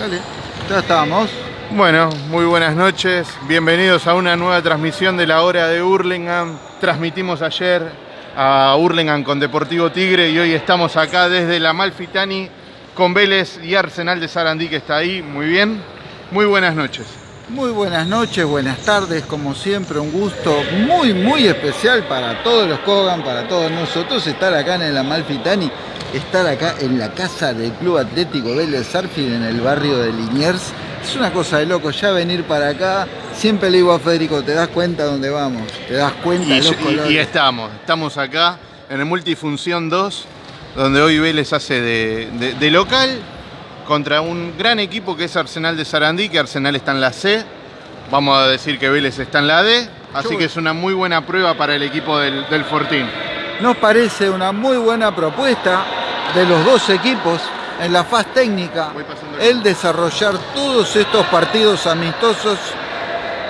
Dale, ya estamos. Bueno, muy buenas noches. Bienvenidos a una nueva transmisión de la hora de Hurlingham. Transmitimos ayer a Hurlingham con Deportivo Tigre y hoy estamos acá desde la Malfitani con Vélez y Arsenal de Sarandí que está ahí. Muy bien. Muy buenas noches. Muy buenas noches, buenas tardes, como siempre, un gusto muy, muy especial para todos los Kogan, para todos nosotros, estar acá en el Amalfitani, estar acá en la casa del Club Atlético Vélez Sarfield en el barrio de Liniers. Es una cosa de loco, ya venir para acá, siempre le digo a Federico, ¿te das cuenta dónde vamos? ¿Te das cuenta Y, de los colores? y estamos, estamos acá en el Multifunción 2, donde hoy Vélez hace de, de- de local contra un gran equipo que es Arsenal de Sarandí, que Arsenal está en la C. Vamos a decir que Vélez está en la D, así que es una muy buena prueba para el equipo del, del Fortín. Nos parece una muy buena propuesta de los dos equipos en la faz técnica, el desarrollar todos estos partidos amistosos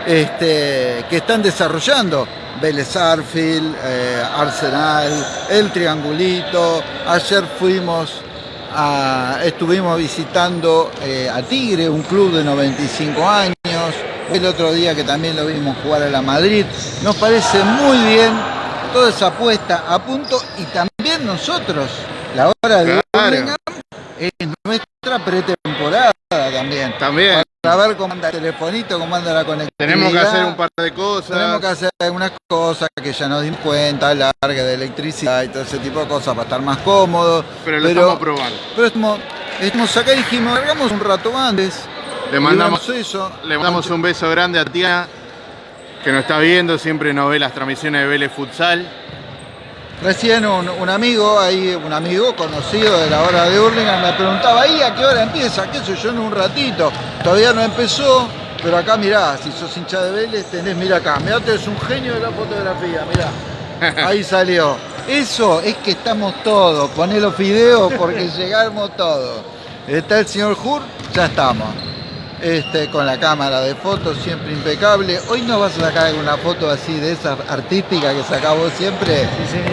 este, que están desarrollando. Vélez Arfield, eh, Arsenal, el Triangulito. Ayer fuimos a- estuvimos visitando eh, a Tigre, un club de 95 años. El otro día que también lo vimos jugar a la Madrid. Nos parece muy bien toda esa apuesta a punto y también nosotros, la hora de Claro. Es nuestra pretemporada también. También Para ver cómo anda el telefonito, cómo anda la conectividad. tenemos que hacer un par de cosas. Tenemos que hacer algunas cosas que ya nos dimos cuenta, larga de electricidad y todo ese tipo de cosas para estar más cómodos. pero lo estamos probando. pero estamos, estamos acá y dijimos, largamos un rato antes. Le mandamos, eso. le mandamos un beso grande a Tiana, que nos está viendo, siempre nos ve las transmisiones de Vélez Futsal. Recién un, un amigo, ahí un amigo conocido de la hora de Hurlingham me preguntaba, ¿ahí a qué hora empieza? ¿Qué sé yo? En un ratito. Todavía no empezó, pero acá mirá, si sos hincha de Vélez, tenés, mira acá, mirá, eres un genio de la fotografía, mirá. Ahí salió. Eso es que estamos todos, poné los videos porque llegamos todos. Está el señor Hur, ya estamos. Este, con la cámara de fotos siempre impecable. Hoy nos vas a sacar alguna foto así de esas artísticas que sacás vos siempre.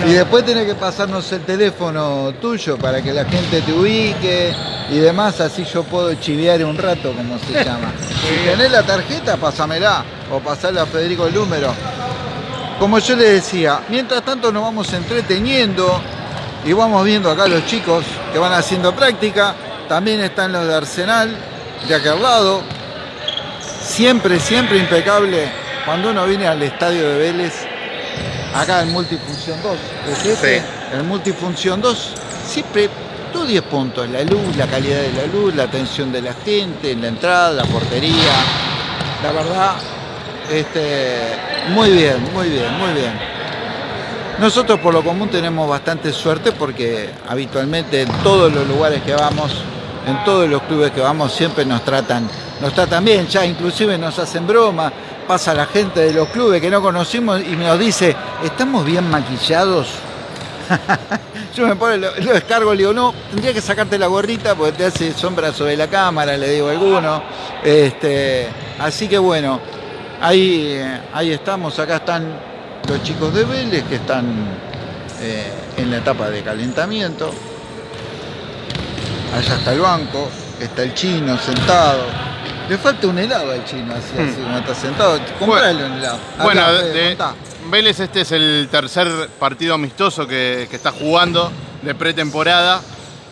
y después tenés que pasarnos el teléfono tuyo para que la gente te ubique y demás, así yo puedo chivear un rato, como se llama. si tenés la tarjeta, pásamela o pasarle a Federico el número. Como yo les decía, mientras tanto nos vamos entreteniendo y vamos viendo acá los chicos que van haciendo práctica. También están los de Arsenal, de aquel lado. Siempre, siempre impecable. Cuando uno viene al estadio de Vélez, acá en Multifunción 2, ¿es ese? Sí. En Multifunción 2, siempre todos 10 puntos. La luz, la calidad de la luz, la atención de la gente, la entrada, la portería. La verdad, este, muy bien, muy bien, muy bien. Nosotros por lo común tenemos bastante suerte porque habitualmente en todos los lugares que vamos, en todos los clubes que vamos, siempre nos tratan, nos tratan bien, ya inclusive nos hacen broma, pasa la gente de los clubes que no conocimos y nos dice, ¿estamos bien maquillados? Yo me pongo, lo, lo descargo, le digo, no, tendría que sacarte la gorrita porque te hace sombra sobre la cámara, le digo a alguno. Este, así que bueno, ahí, eh, ahí estamos, acá están los chicos de Vélez que están eh, en la etapa de calentamiento. Allá está el banco, está el chino sentado. Le falta un helado al chino, así, así como está sentado. Comprale un helado. Acá, Bueno, de-. Vélez este es el tercer partido amistoso que, que está jugando de pretemporada.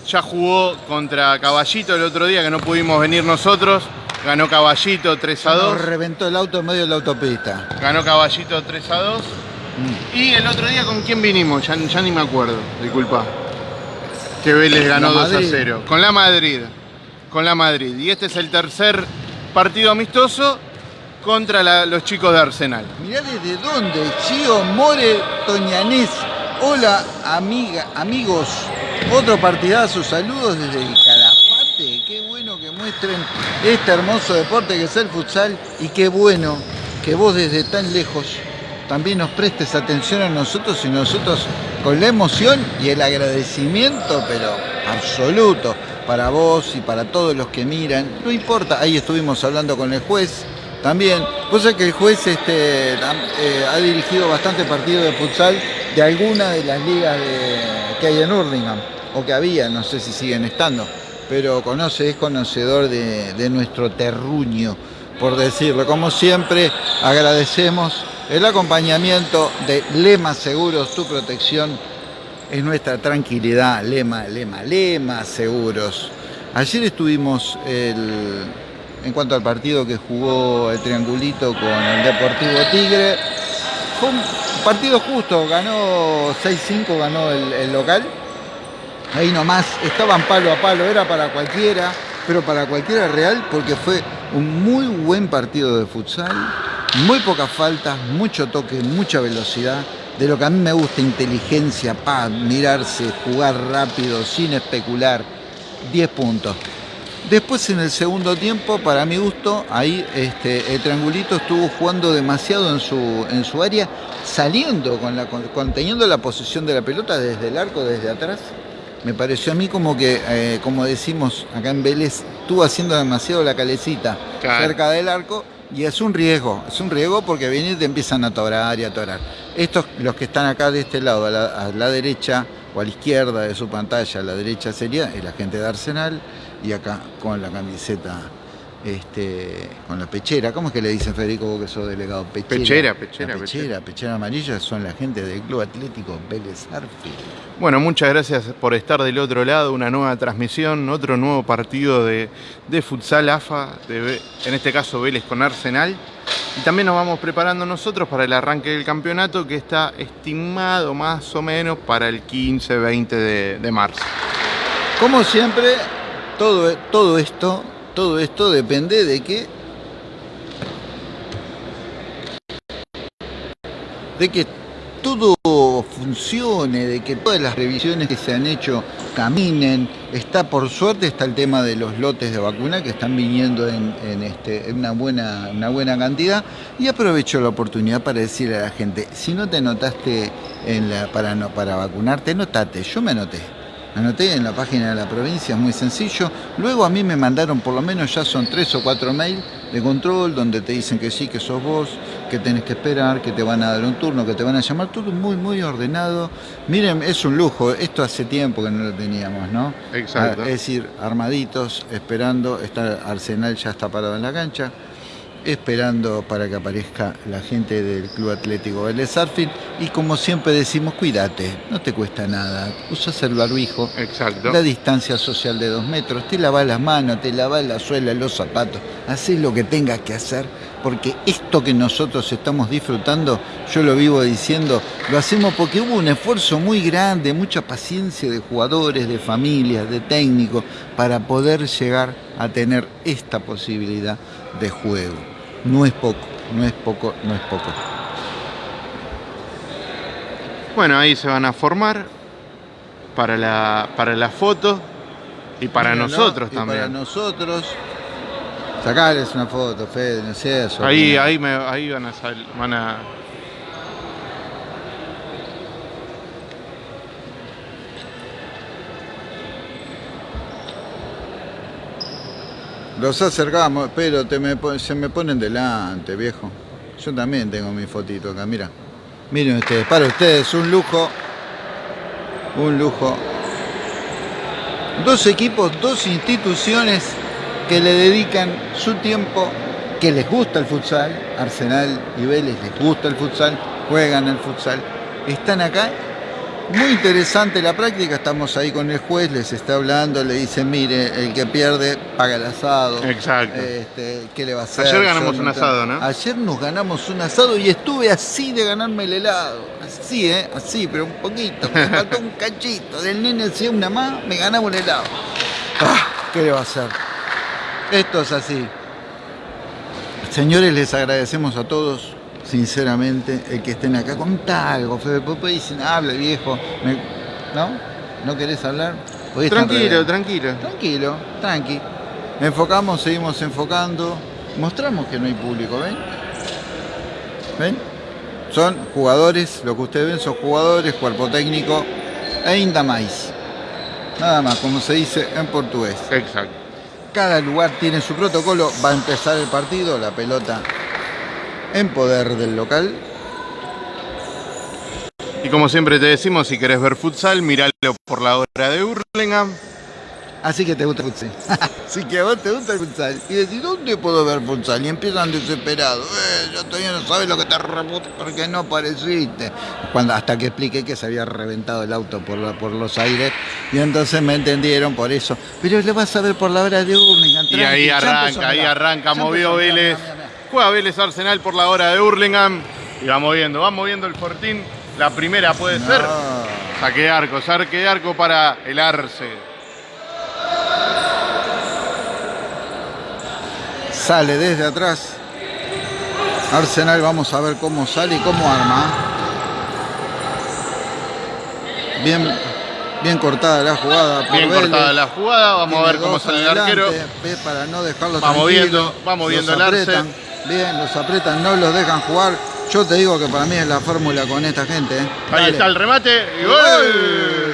Ya jugó contra Caballito el otro día que no pudimos venir nosotros. Ganó Caballito 3 a Nos 2. reventó el auto en medio de la autopista. Ganó Caballito 3 a 2. Mm. Y el otro día con quién vinimos, ya, ya ni me acuerdo, disculpa. Que Vélez ganó La 2 a Madrid. 0. Con la Madrid. Con la Madrid. Y este es el tercer partido amistoso contra la- los chicos de Arsenal. Mirá desde dónde, Chío More Toñanés. Hola, amiga, amigos. Otro partidazo, saludos desde el Calafate. Qué bueno que muestren este hermoso deporte que es el futsal y qué bueno que vos desde tan lejos también nos prestes atención a nosotros y nosotros con la emoción y el agradecimiento, pero absoluto, para vos y para todos los que miran. No importa, ahí estuvimos hablando con el juez también. Cosa que el juez este, eh, ha dirigido bastante partidos de futsal de alguna de las ligas que hay en Hurlingham, o que había, no sé si siguen estando. pero conoce, es conocedor de nuestro terruño, por decirlo. Como siempre, agradecemos el acompañamiento de Lema Seguros, tu protección es nuestra tranquilidad. Lema, Lema, Lema Seguros. Ayer estuvimos el, en cuanto al partido que jugó el Triangulito con el Deportivo Tigre. Fue un partido justo, ganó 6-5, ganó el, el local. Ahí nomás, estaban palo a palo, era para cualquiera, pero para cualquiera real porque fue un muy buen partido de futsal, muy pocas faltas, mucho toque, mucha velocidad. De lo que a mí me gusta, inteligencia, paz, mirarse, jugar rápido, sin especular. 10 puntos. Después en el segundo tiempo, para mi gusto, ahí este, el triangulito estuvo jugando demasiado en su, en su área, saliendo, con la, con, teniendo la posición de la pelota desde el arco, desde atrás. Me pareció a mí como que, eh, como decimos acá en Vélez, estuvo haciendo demasiado la calecita claro. cerca del arco y es un riesgo, es un riesgo porque vienen y te empiezan a atorar y a atorar. Estos, los que están acá de este lado, a la, a la derecha o a la izquierda de su pantalla, a la derecha sería el agente de Arsenal y acá con la camiseta, este, con la pechera. ¿Cómo es que le dicen Federico vos que sos delegado? Pechera. Pechera, pechera. pechera, pechera amarilla son la gente del Club Atlético Vélez Arfield. Bueno, muchas gracias por estar del otro lado, una nueva transmisión, otro nuevo partido de, de futsal AFA, de, en este caso Vélez con Arsenal. Y también nos vamos preparando nosotros para el arranque del campeonato que está estimado más o menos para el 15-20 de, de marzo. Como siempre, todo, todo esto, todo esto depende de que de que todo funcione, de que todas las revisiones que se han hecho caminen. Está, por suerte, está el tema de los lotes de vacuna que están viniendo en, este, una, buena, una buena cantidad. Y aprovecho la oportunidad para decirle a la gente, si no te anotaste en la, para, no, para vacunarte, anotate. Yo me anoté. Anoté en la página de la provincia, es muy sencillo. Luego a mí me mandaron por lo menos ya son tres o cuatro mails de control donde te dicen que sí, que sos vos, que tenés que esperar, que te van a dar un turno, que te van a llamar, todo muy, muy ordenado. Miren, es un lujo, esto hace tiempo que no lo teníamos, ¿no? Exacto. Es decir, armaditos, esperando, está Arsenal ya está parado en la cancha, esperando para que aparezca la gente del Club Atlético Vélez Arfield y como siempre decimos, cuídate, no te cuesta nada, usas el barbijo, Exacto. la distancia social de dos metros, te lavas las manos, te lavas la suela, los zapatos, haces lo que tengas que hacer, porque esto que nosotros estamos disfrutando, yo lo vivo diciendo, lo hacemos porque hubo un esfuerzo muy grande, mucha paciencia de jugadores, de familias, de técnicos, para poder llegar a tener esta posibilidad de juego. No es poco, no es poco, no es poco. Bueno, ahí se van a formar para la, para la foto y para nosotros y también. Para nosotros. Sacarles una foto, Fede, no sé. eso. Ahí, ahí, me, ahí van a sal- van a. Los acercamos, pero se me ponen delante, viejo. Yo también tengo mi fotito acá, mira. Miren ustedes, para ustedes, un lujo. Un lujo. Dos equipos, dos instituciones que le dedican su tiempo, que les gusta el futsal. Arsenal y Vélez les gusta el futsal, juegan el futsal. Están acá muy interesante la práctica, estamos ahí con el juez, les está hablando, le dicen, mire, el que pierde paga el asado. Exacto. Este, ¿Qué le va a hacer? Ayer ganamos Yo un asado, ¿no? Ayer nos ganamos un asado y estuve así de ganarme el helado. Así, ¿eh? Así, pero un poquito. Me faltó un cachito. Del nene hacía una más, me ganaba un helado. Ah, ¿Qué le va a hacer? Esto es así. Señores, les agradecemos a todos, sinceramente, el que estén acá. Contá algo, Fede. Después dicen, habla viejo. Me- ¿No? ¿No querés hablar? Hoy Tranquilo, tranquilo. Tranquilo, tranqui. Enfocamos, seguimos enfocando. Mostramos que no hay público, ¿ven? ¿Ven? Son jugadores, lo que ustedes ven son jugadores, cuerpo técnico e ainda mais. Nada más, como se dice en portugués. Exacto. Cada lugar tiene su protocolo. Va a empezar el partido, la pelota en poder del local. Y como siempre te decimos, si querés ver futsal, miralo por la hora de Hurlingham. Así que te gusta el futsal. Así que a vos te gusta el futsal. Y decís, ¿dónde puedo ver futsal? Y empiezan desesperados. Eh, yo todavía no sabes lo que te reputa porque no apareciste. Cuando, hasta que expliqué que se había reventado el auto por, la- por los aires. Y entonces me entendieron por eso. Pero le vas a ver por la hora de Urlingan. Y ahí arranca, ahí arranca, movió Vélez. Juega Vélez Arsenal por la hora de Hurlingham. Y va moviendo, va moviendo el Fortín. La primera puede ser. Saque de arco, saque de arco para el Arce. Sale desde atrás. Arsenal, vamos a ver cómo sale y cómo arma. Bien, bien cortada la jugada. por Bien Vélez. cortada la jugada. Vamos a ver cómo sale el arquero. para no dejarlo Va tranquilo. moviendo, va moviendo Los el arce. Bien, los apretan, no los dejan jugar. Yo te digo que para mí es la fórmula con esta gente. ¿eh? Ahí Dale. está el remate. Y gol.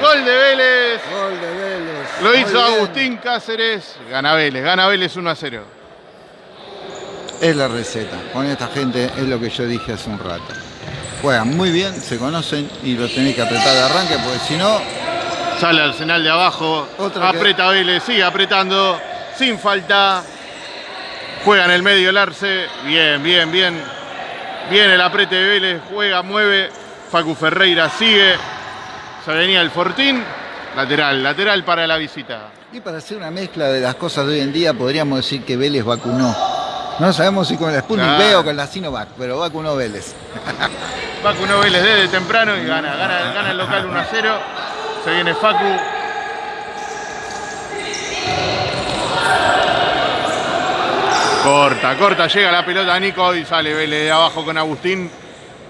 Gol de Vélez. Gol de Vélez. Lo Muy hizo bien. Agustín Cáceres. Gana Vélez. Gana Vélez 1 a 0. Es la receta. Con esta gente es lo que yo dije hace un rato. Juegan muy bien, se conocen y lo tenés que apretar de arranque porque si no, Sale Arsenal de abajo. Otra que- aprieta Vélez. Sigue apretando. Sin falta. Juega en el medio el Arce. Bien, bien, bien. Bien el aprete de Vélez. Juega, mueve. Facu Ferreira sigue. Se venía el Fortín. Lateral, lateral para la visita. Y para hacer una mezcla de las cosas de hoy en día, podríamos decir que Vélez vacunó. No sabemos si con la Sputnik Claro. V o con la Sinovac, pero vacunó Vélez. Facu Vélez desde temprano y gana, gana, gana el local 1 a 0. Se viene Facu. Corta, corta, llega la pelota a Nico y sale Vélez de abajo con Agustín,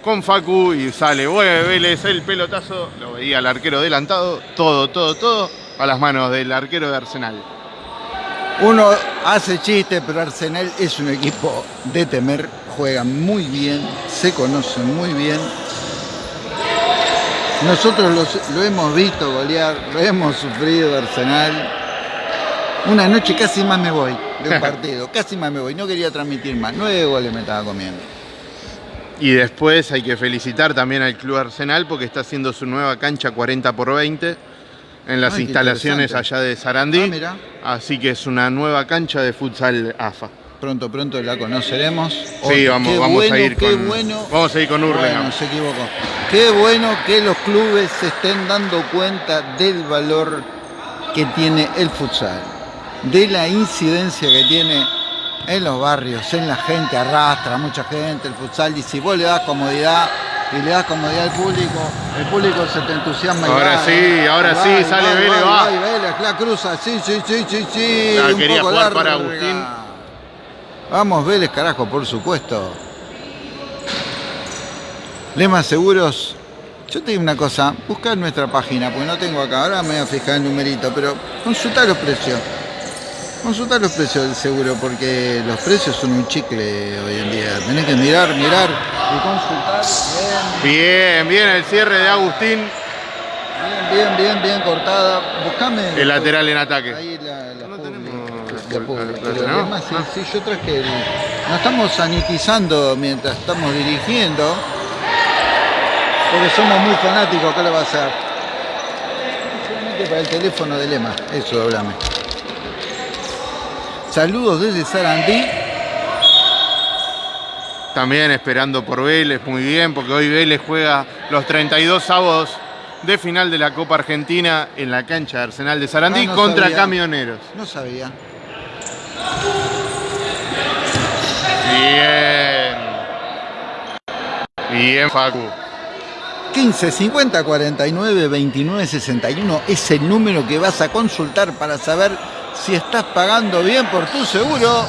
con Facu y sale, vuelve Vélez el pelotazo, lo veía el arquero adelantado, todo, todo, todo a las manos del arquero de Arsenal. Uno hace chiste, pero Arsenal es un equipo de temer, juegan muy bien, se conocen muy bien. Nosotros los- lo hemos visto golear, lo hemos sufrido Arsenal. Una noche casi más me voy de un partido, casi más me voy, no quería transmitir más, nueve goles me estaba comiendo. Y después hay que felicitar también al Club Arsenal porque está haciendo su nueva cancha 40 por 20 en las Ay, instalaciones allá de Sarandí. Ah. Así que es una nueva cancha de futsal AFA. Pronto, pronto la conoceremos. Sí, vamos, qué vamos bueno, a ir qué con. bueno. Vamos a ir con Hurlingham. Bueno, se equivocó. Qué bueno que los clubes se estén dando cuenta del valor que tiene el futsal, de la incidencia que tiene en los barrios, en la gente, arrastra mucha gente el futsal y si vos le das comodidad y le das comodidad al público, el público se te entusiasma. y Ahora sí, va, ahora va, sí, sale Vélez, va. Vélez, la cruza, sí, sí, sí, sí, sí. Un quería poco jugar para. Agustín. Vamos, Vélez, carajo, por supuesto. Lema Seguros. Yo te digo una cosa, busca en nuestra página, porque no tengo acá, ahora me voy a fijar el numerito, pero consulta los precios. Consulta los precios del seguro, porque los precios son un chicle hoy en día. Tenés que mirar, mirar y consultar. Bien, bien el cierre de Agustín. Bien, bien, bien, bien cortada. Buscame. El lateral en ataque. Ahí la, la No tenemos la ¿no? además, sí, Ah. sí, yo traje el. Nos estamos sanitizando mientras estamos dirigiendo. Porque somos muy fanáticos, ¿qué le va a hacer? Solamente para el teléfono de Lema, eso hablame. Saludos desde Sarandí. También esperando por Vélez, muy bien, porque hoy Vélez juega los 32 avos de final de la Copa Argentina en la cancha de Arsenal de Sarandí Ah, no contra sabía. Camioneros. No sabía. Bien. Bien, Facu. 15 50 49 29 61 es el número que vas a consultar para saber si estás pagando bien por tu seguro.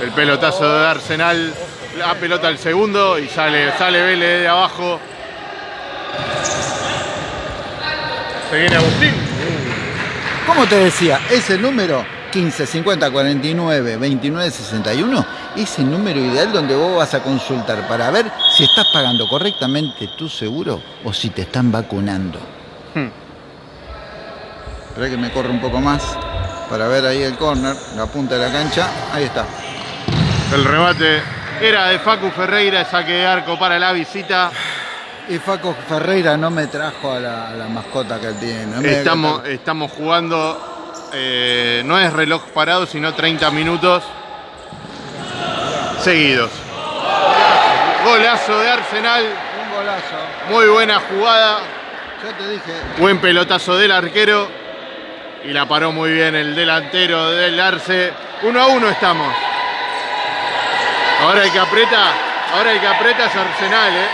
El pelotazo de Arsenal, la pelota al segundo y sale, sale Vélez de abajo. Se viene Agustín. Como te decía, ese número 15 50 49 29 61 es el número ideal donde vos vas a consultar para ver si estás pagando correctamente tu seguro o si te están vacunando. Hmm. Espera que me corre un poco más para ver ahí el corner, la punta de la cancha. Ahí está. El remate era de Facu Ferreira, saque de arco para la visita. Y Faco Ferreira no me trajo a la, a la mascota que él tiene. no estamos jugando eh, no es reloj parado, sino 30 minutos seguidos. Golazo de Arsenal. Un golazo. Muy buena jugada. Yo te dije. Buen pelotazo del arquero. Y la paró muy bien el delantero del Arce. Uno a uno estamos. Ahora el que aprieta, ahora el que aprieta es Arsenal, ¿eh?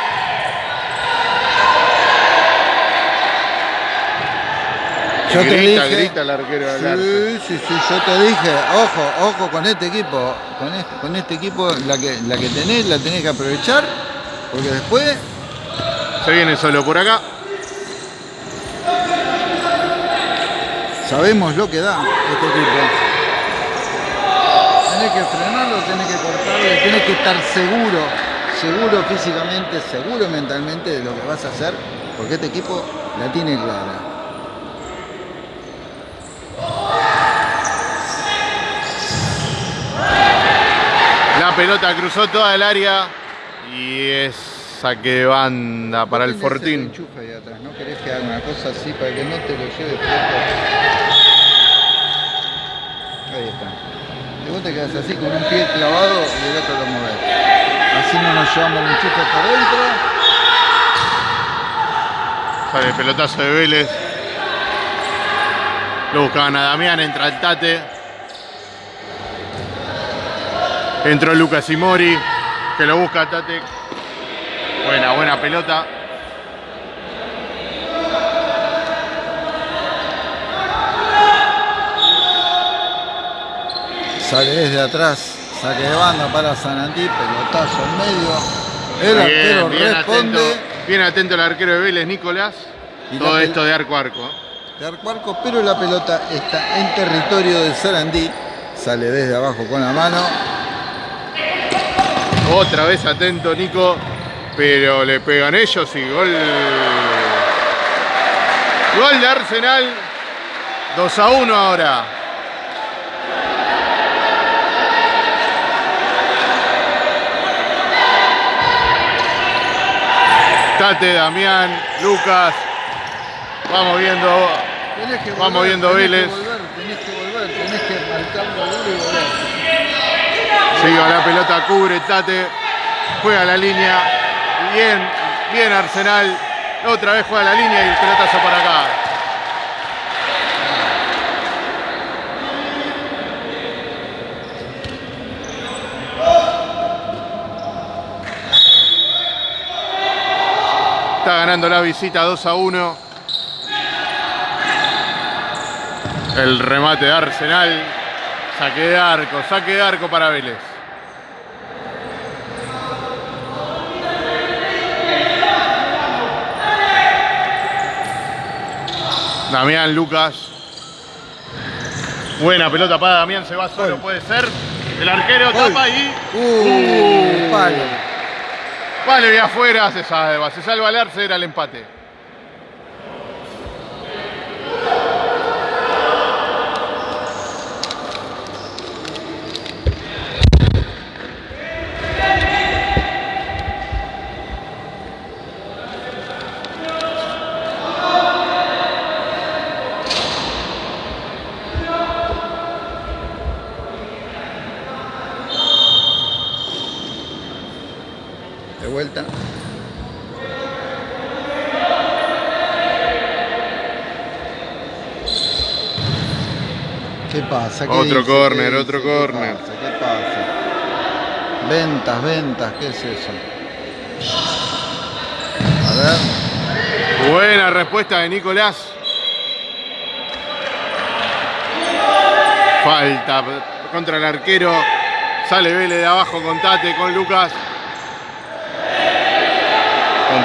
Yo te grita, dije. grita el arquero del Arce. Sí, sí, sí, yo te dije, ojo, ojo con este equipo, con este, con este equipo, la que, la que tenés, la tenés que aprovechar, porque después Se viene solo por acá. Sabemos lo que da este equipo. Tenés que frenarlo, tenés que cortarle, tenés que estar seguro, seguro físicamente, seguro mentalmente de lo que vas a hacer, porque este equipo la tiene clara. La pelota cruzó toda el área y es saque de banda para el Fortín. enchufe ahí atrás, ¿no querés que haga una cosa así para que no te lo lleve? Ahí está. Y vos te quedas así con un pie clavado y el otro lo movés. Así no nos llevamos el enchufe por dentro. Sale el pelotazo de Vélez. Lo buscaban a Damián, entra el Tate. Entró Lucas Imori, que lo busca Tate. Buena, buena pelota. Sale desde atrás, saque de banda para Sanantí, pelotazo en medio. El arquero bien responde. atento, bien atento el arquero de Vélez, Nicolás. Y Todo esto de arco a arco. de arco a arco, pero la pelota está en territorio de Sarandí. Sale desde abajo con la mano. Otra vez atento Nico, pero le pegan ellos y gol. Gol de Arsenal. 2 a 1 ahora. Tate, Damián, Lucas. Vamos viendo. Que Vamos volver, viendo tenés que Vélez. volver, tenés que volver, tenés y volver. La pelota, cubre Tate. Juega la línea. Bien, bien Arsenal. Otra vez juega la línea y el pelotazo para acá. Está ganando la visita 2 a 1. El remate de Arsenal. Saque de arco, saque de arco para Vélez. Damián Lucas. Buena pelota para Damián, se va solo, Gol. puede ser. El arquero Gol. tapa y. Uh, palo. Vale, y afuera se salva. Se salva el Arce, era el empate. Vuelta. ¿Qué pasa? ¿Qué Otro dice? córner, ¿Qué otro dice? ¿Qué córner. pasa? ¿Qué pasa? Ventas, ventas, ¿qué es eso? A ver. Buena respuesta de Nicolás. Falta contra el arquero. Sale Vélez de abajo con Tate, con Lucas.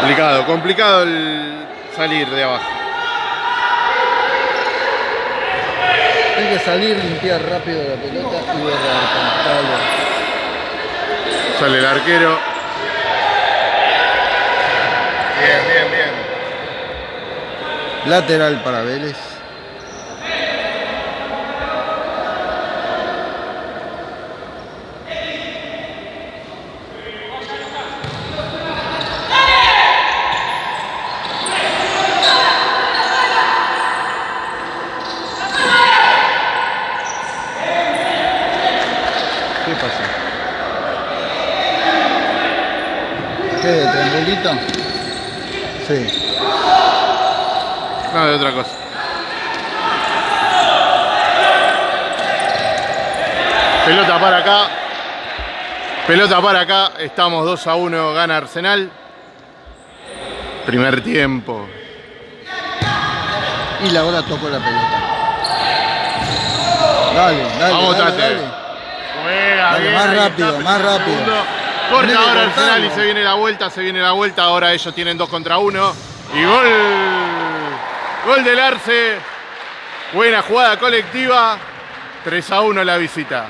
Complicado, complicado el salir de abajo. Hay que salir, limpiar rápido la pelota y borrar pantalla. Sale el arquero. Bien, bien, bien. Lateral para Vélez. ¿Qué pasa? ¿Qué? ¿De triangulito? Sí. No, de otra cosa. Pelota para acá. Pelota para acá. Estamos 2 a 1. Gana Arsenal. Primer tiempo. Y la hora tocó la pelota. Dale, dale. Vamos, dale, Tate. dale. Juega Dale, bien, más rápido, más rápido. Corta ahora Arsenal y cortarlo. se viene la vuelta, se viene la vuelta. Ahora ellos tienen 2 contra 1. Y gol. Gol del Arce. Buena jugada colectiva. 3 a 1 la visita.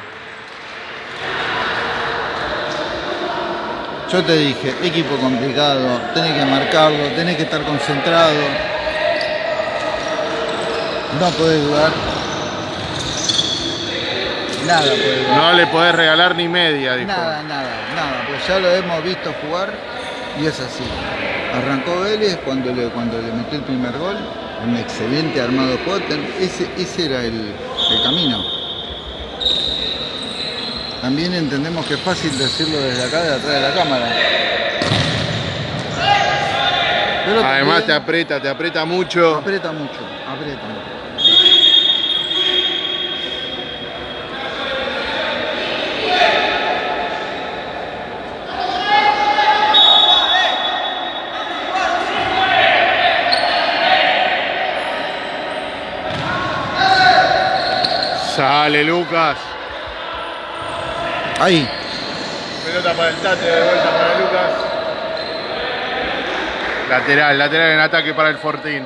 Yo te dije, equipo complicado, tenés que marcarlo, tenés que estar concentrado. No podés dudar. Nada dudar. No le podés regalar ni media, dijo. Nada, nada, nada, pues ya lo hemos visto jugar y es así. Arrancó Vélez cuando le, cuando le metió el primer gol, un excelente armado Potter, ese, ese era el, el camino. También entendemos que es fácil decirlo desde acá, de atrás de la cámara. Pero Además te aprieta, te aprieta mucho. aprieta mucho, aprieta mucho. Sale Lucas. Ahí, Pelota para el Tate, de vuelta para Lucas. Lateral, lateral en ataque para el Fortín.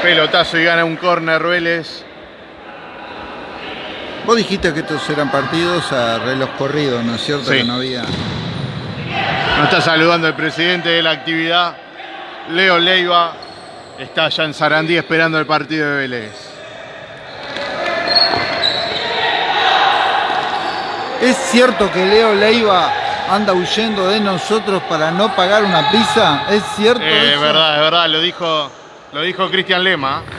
Pelotazo y gana un córner Vélez. Vos dijiste que estos eran partidos a reloj corrido, ¿no es cierto? Sí. Que no había... Nos está saludando el presidente de la actividad, Leo Leiva. Está allá en Sarandí esperando el partido de Vélez. ¿Es cierto que Leo Leiva anda huyendo de nosotros para no pagar una pizza? ¿Es cierto Eh, es verdad, es verdad, lo dijo, lo dijo Cristian Lema.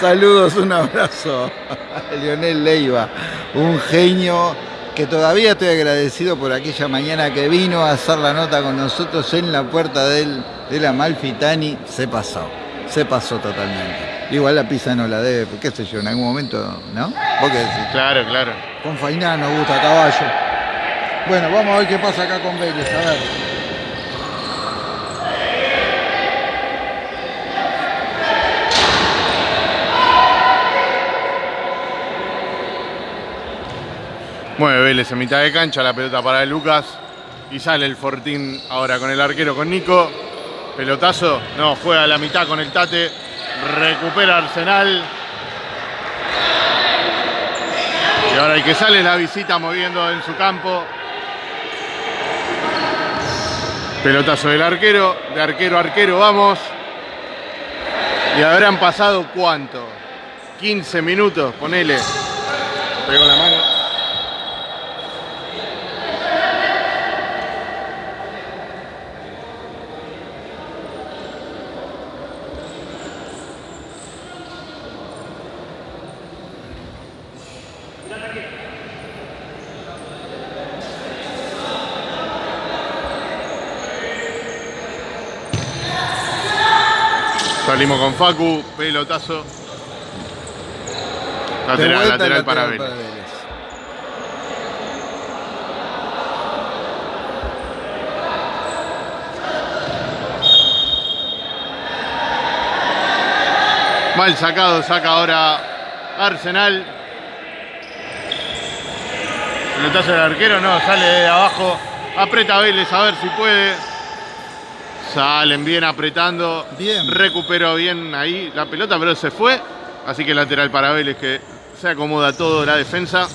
Saludos, un abrazo a Lionel Leiva, un genio que todavía estoy agradecido por aquella mañana que vino a hacer la nota con nosotros en la puerta del, de la Malfitani. Se pasó, se pasó totalmente. Igual la pizza no la debe, qué sé yo, en algún momento, ¿no? ¿Vos qué decís? Claro, claro. Con Fainá nos gusta caballo. Bueno, vamos a ver qué pasa acá con Vélez, a ver. Mueve Vélez en mitad de cancha, la pelota para Lucas. Y sale el Fortín ahora con el arquero, con Nico. Pelotazo, no, juega a la mitad con el Tate. Recupera Arsenal. Y ahora el que sale la visita moviendo en su campo. Pelotazo del arquero, de arquero a arquero, vamos. Y habrán pasado cuánto? 15 minutos, ponele. Pegó la mano. Salimos con Facu, pelotazo. Lateral, lateral, para Vélez. Vélez. Mal sacado, saca ahora Arsenal. Pelotazo del arquero, no, sale de abajo. Aprieta Vélez a ver si puede. Salen bien apretando. Bien. Recuperó bien ahí la pelota, pero se fue. Así que lateral para Vélez que se acomoda todo la defensa.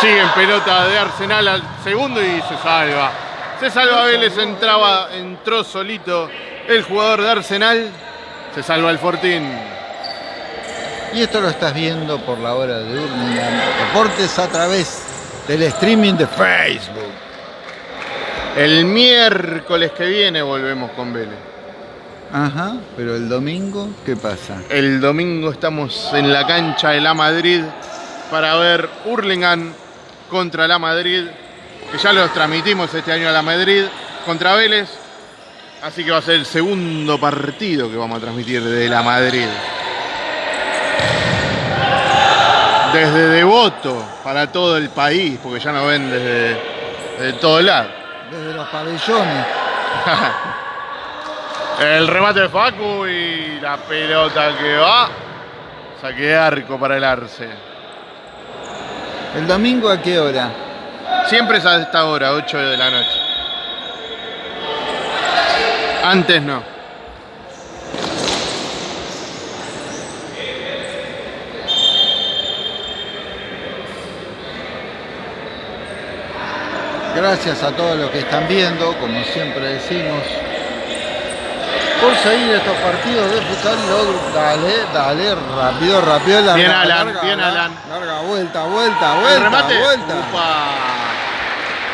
Sigue en pelota de Arsenal al segundo y se salva. Se salva Vélez, entraba, entró solito el jugador de Arsenal. Se salva el Fortín. Y esto lo estás viendo por la hora de Urlingan Deportes a través del streaming de Facebook. El miércoles que viene volvemos con Vélez. Ajá, pero el domingo, ¿qué pasa? El domingo estamos en la cancha de la Madrid para ver Hurlingham contra la Madrid, que ya los transmitimos este año a la Madrid, contra Vélez. Así que va a ser el segundo partido que vamos a transmitir de la Madrid. Desde Devoto para todo el país, porque ya nos ven desde, desde todo lado. Desde los pabellones. el remate de Facu y la pelota que va. Saque arco para el Arce. ¿El domingo a qué hora? Siempre es a esta hora, 8 de la noche. Antes no. Gracias a todos los que están viendo, como siempre decimos. Por seguir estos partidos de futsal, dale, dale, rápido, rápido. Larga, bien Alan, larga, bien Alan. Larga, vuelta, vuelta, vuelta, El remate. vuelta.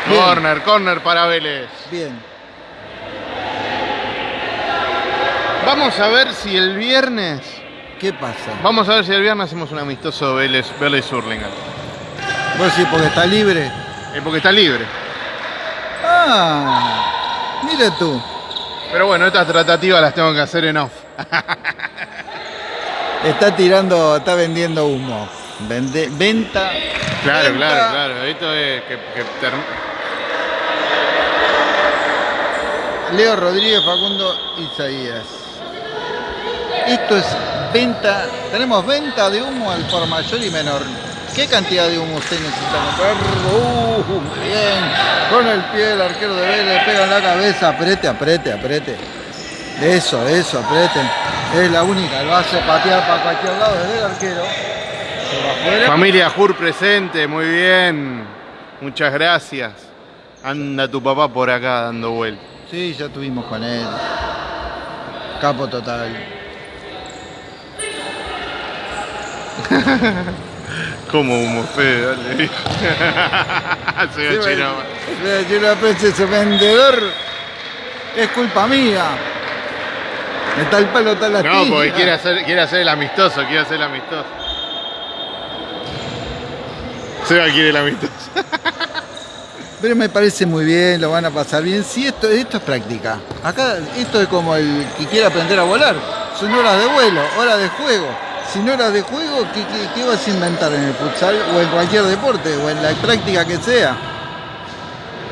Corner, corner para Vélez. Bien. Vamos a ver si el viernes... ¿Qué pasa? Vamos a ver si el viernes hacemos un amistoso Vélez, Vélez Hurlingham. Pues sí, porque está libre. Es porque está libre. Ah, mira tú. Pero bueno, estas tratativas las tengo que hacer en off. está tirando, está vendiendo humo. Vende, venta. Claro, claro, claro. Esto es que, Leo Rodríguez, Facundo Isaías. Esto es venta, tenemos venta de humo al por mayor y menor. ¿Qué cantidad de humo usted necesita comprar? Uh, bien, con el pie el arquero de Vélez, pega en la cabeza, apriete, apriete, apriete. Eso, eso, apriete. Es la única, lo hace patear para cualquier lado desde el arquero. Familia Jur presente, muy bien. Muchas gracias. Anda tu papá por acá dando vueltas. Sí, ya estuvimos con él. Capo total. Como humo feo, dale. Soy sí, chino. Lo ese vendedor es culpa mía. Está el palo, está la No, porque quiere hacer, quiere hacer el amistoso, quiere hacer el amistoso. Seba quiere el amistoso. Pero me parece muy bien, lo van a pasar bien. Sí, esto, esto es práctica. Acá esto es como el que quiere aprender a volar. Son horas de vuelo, horas de juego si no era de juego, ¿qué, vas a inventar en el futsal o en cualquier deporte o en la práctica que sea?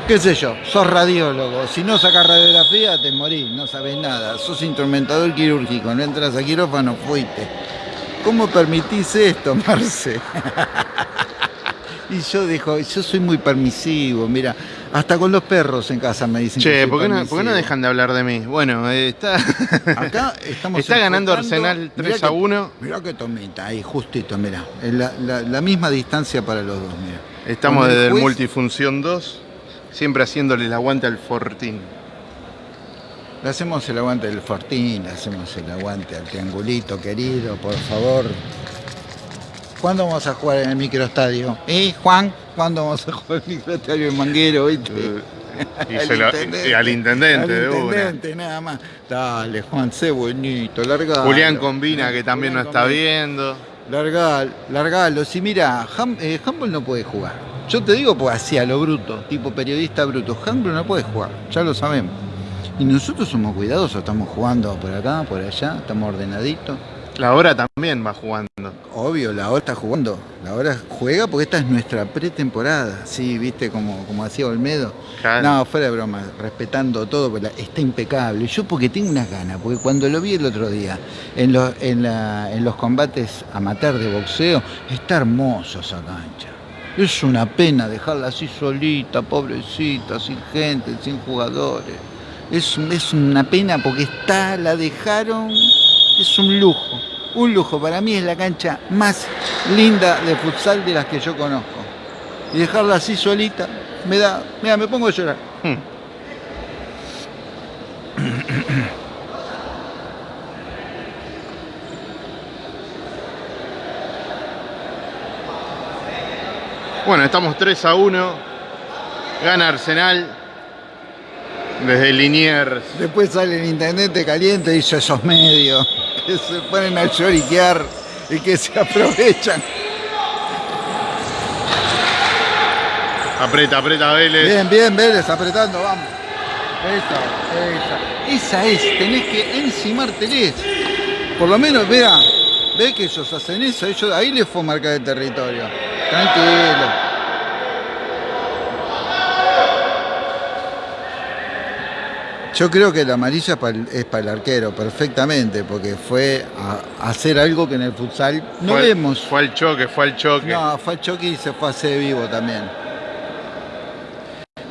¿Qué sé yo? Sos radiólogo. Si no sacas radiografía, te morís, no sabes nada. Sos instrumentador quirúrgico, no entras a quirófano, fuiste. ¿Cómo permitís esto, Marce? y yo dijo, yo soy muy permisivo, mira, hasta con los perros en casa me dicen che, ¿por, qué no, dejan de hablar de mí? Bueno, eh, está. Acá estamos. está ganando Arsenal 3 a 1. Mirá que tomita, ahí justito, mirá. La, la, misma distancia para los dos, mirá. Estamos desde el, Multifunción 2, siempre haciéndole el aguante al Fortín. Le hacemos el aguante al Fortín, le hacemos el aguante al triangulito querido, por favor. ¿Cuándo vamos a jugar en el microestadio? ¿Eh, Juan? ¿Cuándo vamos a jugar en el microestadio en Manguero? ¿viste? Eh, y, al intendente, al intendente, nada más. Dale, Juan, sé bonito, largalo. Julián Combina, que también nos está viendo. Largalo, largalo. Si mira, eh, Humble no puede jugar. Yo te digo, pues así a lo bruto, tipo periodista bruto. Humble no puede jugar, ya lo sabemos. Y nosotros somos cuidadosos, estamos jugando por acá, por allá, estamos ordenaditos. La hora también va jugando. Obvio, la hora está jugando. La hora juega porque esta es nuestra pretemporada. Sí, viste, como, como hacía Olmedo. No, fuera de broma, respetando todo, está impecable. Yo porque tengo unas ganas, porque cuando lo vi el otro día en los, en, en los combates amateur de boxeo, está hermoso esa cancha. Es una pena dejarla así solita, pobrecita, sin gente, sin jugadores. Es, es una pena porque está, la dejaron es un lujo, un lujo. Para mí es la cancha más linda de futsal de las que yo conozco. Y dejarla así solita, me da, mira, me pongo a llorar. Hmm. Bueno, estamos 3 a 1. Gana Arsenal. Desde Liniers. Después sale el intendente caliente y hizo esos medios que se ponen a lloriquear y que se aprovechan. Aprieta, aprieta Vélez. Bien, bien, Vélez, apretando, vamos. Esa, esa. Esa es, tenés que encimárteles. Por lo menos, vea, ve que ellos hacen eso, ellos, ahí les fue marcar el territorio. Tranquilo. Yo creo que la amarilla es para el, es para el arquero, perfectamente, porque fue a, a hacer algo que en el futsal no Fue al- vemos. Fue al choque, fue al choque. No, fue a choque y se fue a hacer vivo también.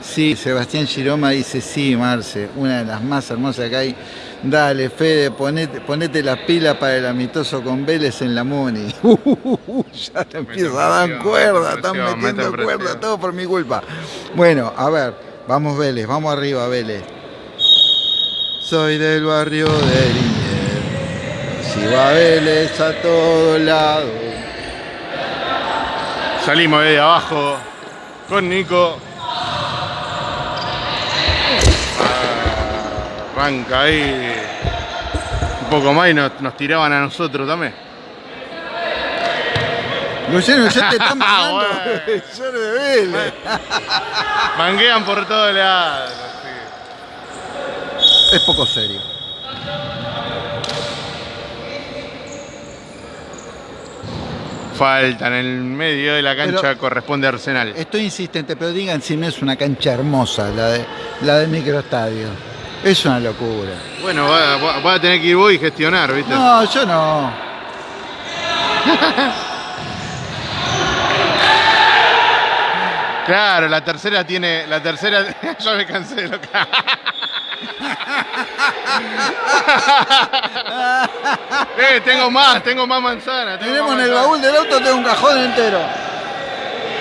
Sí, Sebastián Giroma dice, sí, Marce, una de las más hermosas que hay. Dale, Fede, ponete, ponete las pilas para el amistoso con Vélez en la Muni. ya te empieza a dar cuerda, mete están metiendo mete cuerda, todo por mi culpa. Bueno, a ver, vamos Vélez, vamos arriba Vélez. Soy del barrio de Liniers. Si va Vélez a todos lados. Salimos de abajo con Nico. Ah, Arranca ahí. Un poco más y nos, nos tiraban a nosotros también. Luciano, ya te están mandando. Yo de Vélez. Manguean por todos lados. Es poco serio. Falta en el medio de la cancha Pero- corresponde a Arsenal. Estoy insistente, pero digan si no es una cancha hermosa la, de, la del microestadio. Es una locura. Bueno, va, va- va a tener que ir vos y gestionar, ¿viste? No, yo no. Claro, la tercera tiene. La tercera. ya me cansé de lo que. eh, tengo más, tengo más manzana. tengo Tenemos en el baúl del auto tengo un cajón entero.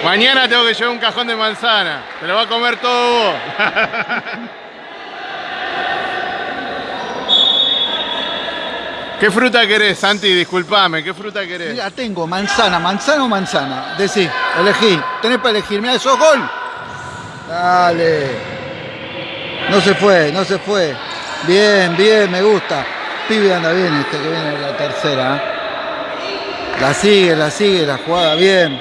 Mañana tengo que llevar un cajón de manzana. Te lo va a comer todo vos. ¿Qué fruta querés, Santi? Disculpame, ¿qué fruta querés? Mira, tengo manzana, manzana o manzana. Decí, elegí. Tenés para elegir. Mira, sos gol. Dale. No se fue, no se fue. Bien, bien, me gusta. Pibe anda bien este que viene la tercera. ¿eh? La sigue, la sigue, la jugada bien.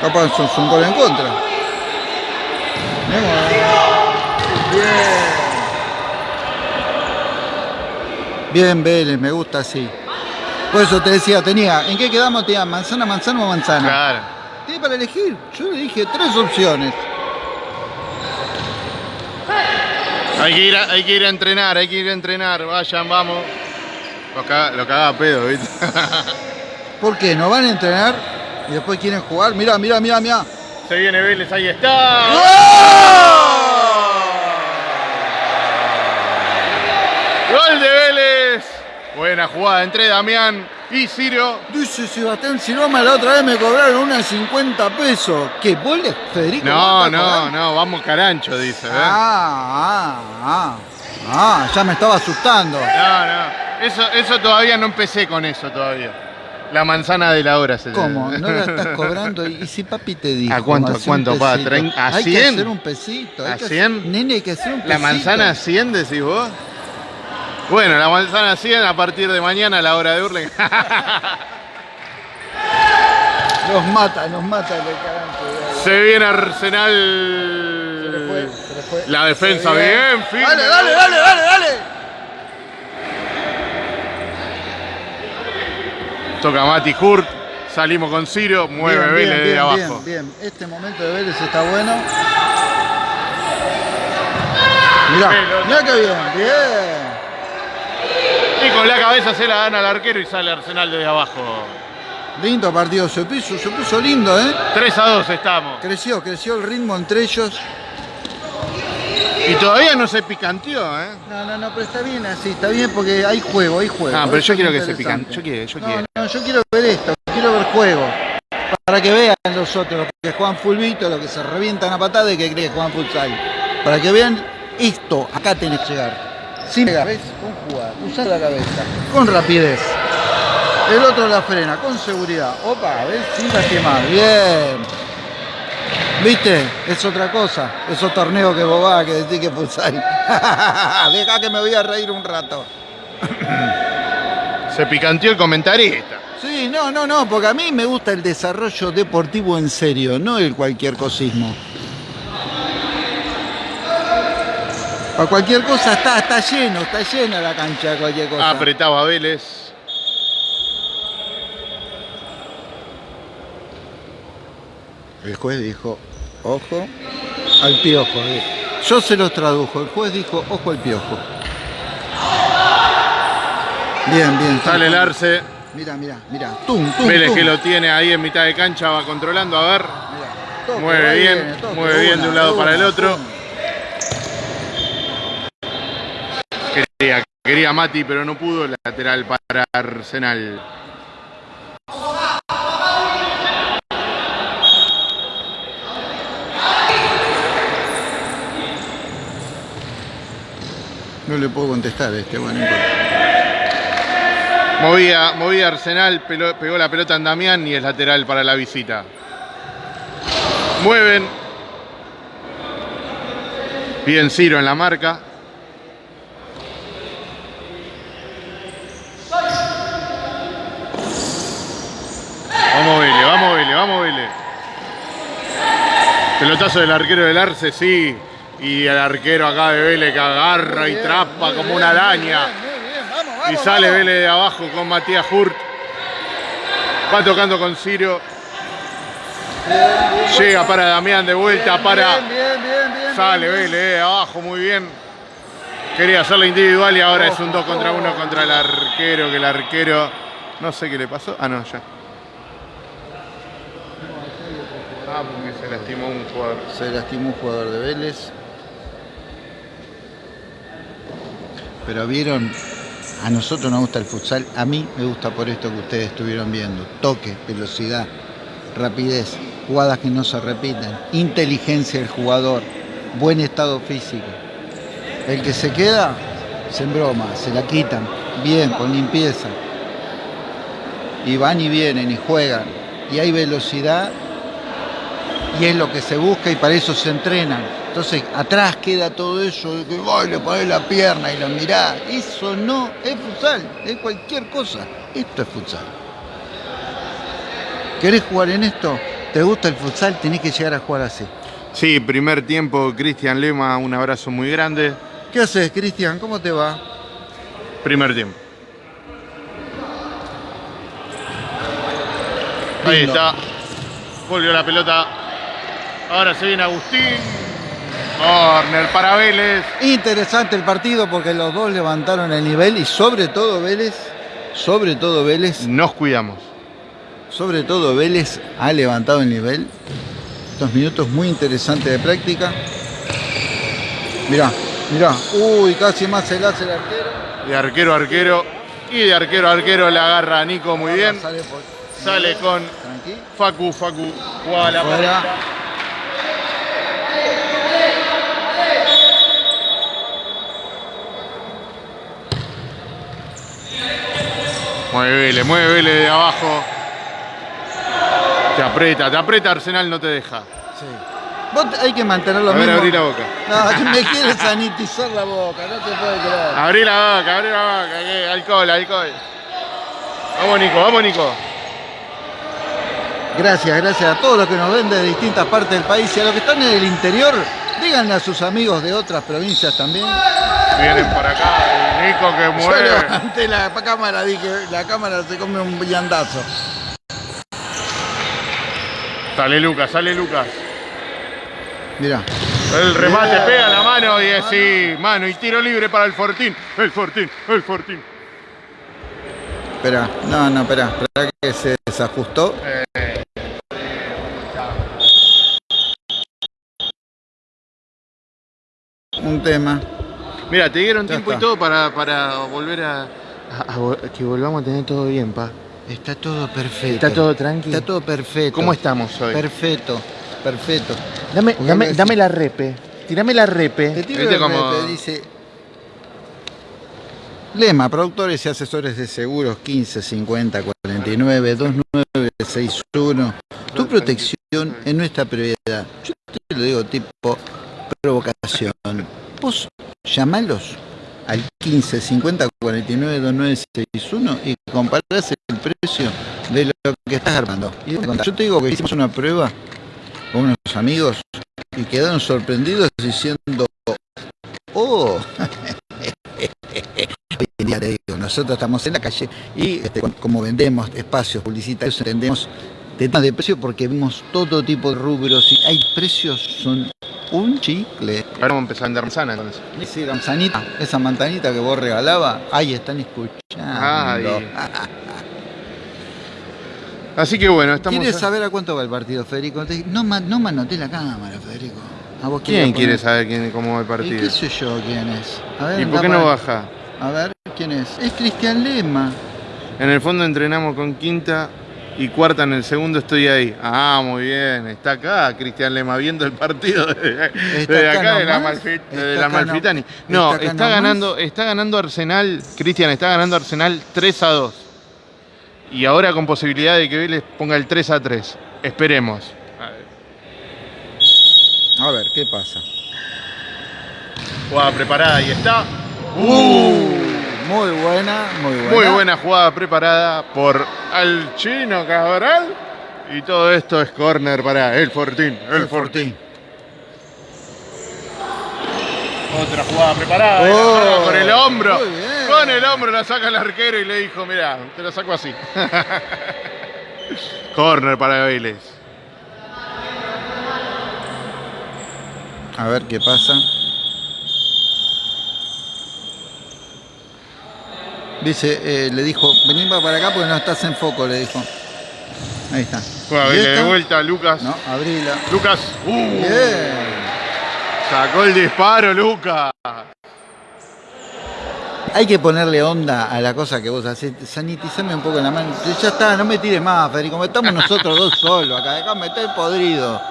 Capaz son un gol en contra. Bien. Bien, Vélez, me gusta así. Por eso te decía, tenía, ¿en qué quedamos? Tenía manzana, manzana o manzana. Claro. Tiene para elegir. Yo le dije tres opciones. Hay que, ir a, hay que ir a entrenar, hay que ir a entrenar. Vayan, vamos. Lo caga, lo pedo, ¿viste? ¿Por qué? ¿No van a entrenar y después quieren jugar? Mirá, mirá, mirá, mirá. Se viene Vélez, ahí está. ¡Gol de Vélez! Buena jugada entre Damián y Ciro. Dice Sebastián Siloma, la otra vez me cobraron unas 50 pesos. ¿Qué? ¿Vos le, Federico? No, no, cobrando? no, vamos carancho, dice. ¿eh? Ah, ah, ah. Ah, ya me estaba asustando. No, no. Eso, eso todavía no empecé con eso todavía. La manzana de la hora se ¿Cómo? ¿No la estás cobrando? ¿Y si papi te dijo? ¿A cuánto, a cuánto, pa? a Hay que 100? hacer un pesito. hay ¿A que hacer- 100? Nene, hay que hacer un pesito. ¿La manzana 100 decís vos? Bueno, la manzana 100 a partir de mañana a la hora de Urlen. Nos mata, nos mata el carancho. Se viene Se le Arsenal. fue, se le fue. La defensa bien, firme. Dale, dale, dale, dale, dale. Toca Mati Hurt. Salimos con Ciro. Mueve Bien, Vélez bien, de bien, abajo. Bien, bien. Este momento de Vélez está bueno. Mirá, mirá que bien, bien. Con la cabeza se la dan al arquero y sale Arsenal desde abajo. Lindo partido, se puso, se puso lindo, ¿eh? 3 a 2 estamos. Creció, creció el ritmo entre ellos. Y todavía no se picanteó, ¿eh? No, no, no, pero está bien así, está bien porque hay juego, hay juego. Ah, pero Eso yo quiero que se interesante. pican. Yo quiero, yo No, quiero. no, yo quiero ver esto, quiero ver juego. Para que vean los otros, los que juegan fulbito, los que se revientan a patada y que creen que juegan futsal. Para que vean esto, acá tenés que llegar. Sin pegar, ¿ves? Con jugada, usar la cabeza, con rapidez. El otro la frena, con seguridad. Opa, ¿ves? Sin lastimar. Bien. ¿Viste? Es otra cosa. Esos torneos que vos vas que decís que futsal. Deja que me voy a reír un rato. Se picanteó el comentarista. Sí, no, no, no, porque a mí me gusta el desarrollo deportivo en serio, no el cualquier cosismo. Para cualquier cosa está, está lleno, está llena la cancha de cualquier cosa. Apretaba Vélez. El juez dijo, ojo al piojo. Yo se los tradujo, el juez dijo, ojo al piojo. Bien, bien. Sale el arce. Mira, mira, mira. Tum, tum, Vélez tum. que lo tiene ahí en mitad de cancha, va controlando. A ver. Mirá, toque, Mueve bien, toque, mueve bien de un lado para el otro. Quería, Mati, pero no pudo. Lateral para Arsenal. No le puedo contestar a este, bueno. Movía, movía Arsenal, pegó la pelota en Damián y es lateral para la visita. Mueven. Bien Ciro en la marca. Vamos Vélez, vamos Vélez, vamos Vélez. Pelotazo del arquero del Arce, sí. Y el arquero acá de Vélez que agarra y trapa como bien, una araña. vamos, Y sale vamos. Vélez de abajo con Matías Hurt. Va tocando con Ciro. Llega para Damián de vuelta, Bien, para. bien, bien, bien, bien, Sale Vélez de abajo, muy bien. Quería hacerlo individual y ahora es un 2 contra 1 contra el arquero, que el arquero. No sé qué le pasó. Ah, no, ya. Ah, porque se lastimó un jugador. Se lastimó un jugador de Vélez. Pero vieron, a nosotros nos gusta el futsal, a mí me gusta por esto que ustedes estuvieron viendo. Toque, velocidad, rapidez, jugadas que no se repiten, inteligencia del jugador, buen estado físico. El que se queda, se embroma, se la quitan, bien, con limpieza. Y van y vienen y juegan. Y hay velocidad y es lo que se busca y para eso se entrenan. Entonces, atrás queda todo eso de que "Ay, le pones la pierna y lo mirás. Eso no es futsal, es cualquier cosa. Esto es futsal. ¿Querés jugar en esto? ¿Te gusta el futsal? Tenés que llegar a jugar así. Sí, primer tiempo, Cristian Lema, un abrazo muy grande. ¿Qué haces, Cristian? ¿Cómo te va? Primer tiempo. Ahí está. Volvió la pelota. Ahora se viene Agustín. Corner para Vélez. Interesante el partido porque los dos levantaron el nivel y sobre todo Vélez, sobre todo Vélez Nos cuidamos. Sobre todo Vélez ha levantado el nivel. Estos minutos muy interesantes de práctica. Mirá, mirá. Uy, casi más se hace el arquero. De arquero a arquero. Y de arquero a arquero la agarra Nico muy bien. Sale, con. Facu, Facu. Juega la Mueve Vélez de abajo. Te aprieta, te aprieta Arsenal, no te deja. Sí. Vos hay que mantener lo A ver, mismo. abrí la boca. No, me quieres sanitizar la boca, no te puedo creer. Abrí la boca, abrí la boca. alcohol, alcohol. Vamos Nico, vamos Nico. Gracias, gracias a todos los que nos ven de distintas partes del país y a los que están en el interior, díganle a sus amigos de otras provincias también. Vienen por acá. Y Nico que Yo mueve. levanté la cámara, dije, la cámara se come un viandazo. Sale Lucas, sale Lucas. Mirá. El remate pega la mano y es sí, mano y tiro libre para el Fortín. El Fortín, el Fortín. Espera, no, no, espera, espera que se desajustó. Un tema. Mira, te dieron Ya tiempo y todo para, para volver a, a- a vol- que volvamos a tener todo bien, pa. Está todo perfecto. Está todo tranquilo. Está todo perfecto. ¿Cómo estamos hoy? Perfecto, perfecto. Dame, dame, dame la repe. Tirame la Te repe. tiro ¿Viste el cómo- repe, dice. Lema, productores y asesores de seguros 15 50 2961. Tu protección es nuestra prioridad. Yo te lo digo tipo provocación. Vos llamalos al 15 50 49 2961 y comparás el precio de lo que estás armando. Yo te digo que hicimos una prueba con unos amigos y quedaron sorprendidos diciendo, oh, hoy te digo, nosotros estamos en la calle y este, como vendemos espacios publicitarios, entendemos de temas de precio porque vemos todo tipo de rubros y hay precios, son un chicle. Ahora vamos a empezar a vender manzana entonces. Sí, la manzanita, esa manzanita que vos regalabas, ahí están escuchando. Ay. Así que bueno, estamos... ¿Quieres saber a cuánto va el partido, Federico? No, no manoté la cámara, Federico. ¿A vos ¿Quién quiere saber quién, cómo va el ¿Y partido? qué sé yo quién es? A ver, ¿Y por qué no baja? A ver, ¿quién es? Es Cristian Lema. En el fondo entrenamos con quinta y cuarta en el segundo estoy ahí. Ah, muy bien. Está acá Cristian Lema viendo el partido desde acá acá de la, de Malfitani. No, está ganando, está ganando Arsenal, Cristian, está ganando Arsenal 3 a 2. Y ahora con posibilidad de que Vélez ponga el 3 a 3. Esperemos. A ver, ¿qué pasa? Jugada preparada y está. Muy buena, muy buena. Muy buena jugada preparada por al chino Cabral. Y todo esto es corner para el Fortín. El, El Fortín. Fortín. Otra jugada preparada. Oh, con el hombro. Con el hombro la saca el arquero y le dijo, mira, te la saco así. corner para Vélez. A ver qué pasa. Dice, eh, le dijo, vení pa- para acá porque no estás en foco, le dijo. Ahí está. Juega ¿Y Vélez de vuelta, Lucas. No, abrila. Lucas. uh, Bien. sacó el disparo, Lucas. Hay que ponerle onda a la cosa que vos haces. Sanitizame un poco la mano. Ya está, no me tires más, Federico. Estamos nosotros dos solos acá. Acá me estoy podrido.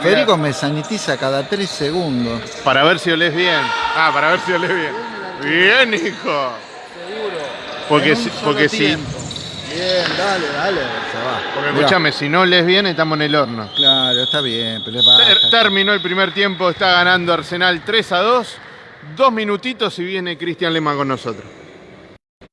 Federico me sanitiza cada tres segundos. Para ver si olés bien. Ah, para ver si olés bien. Bien, hijo. Porque En si- un solo porque si-. Bien, dale, dale. Se va. Porque Mirá. escúchame, si no olés bien, estamos en el horno. Claro, está bien, pero Ter- terminó el primer tiempo, está ganando Arsenal 3 a 2. Dos minutitos y viene Cristian Lema con nosotros.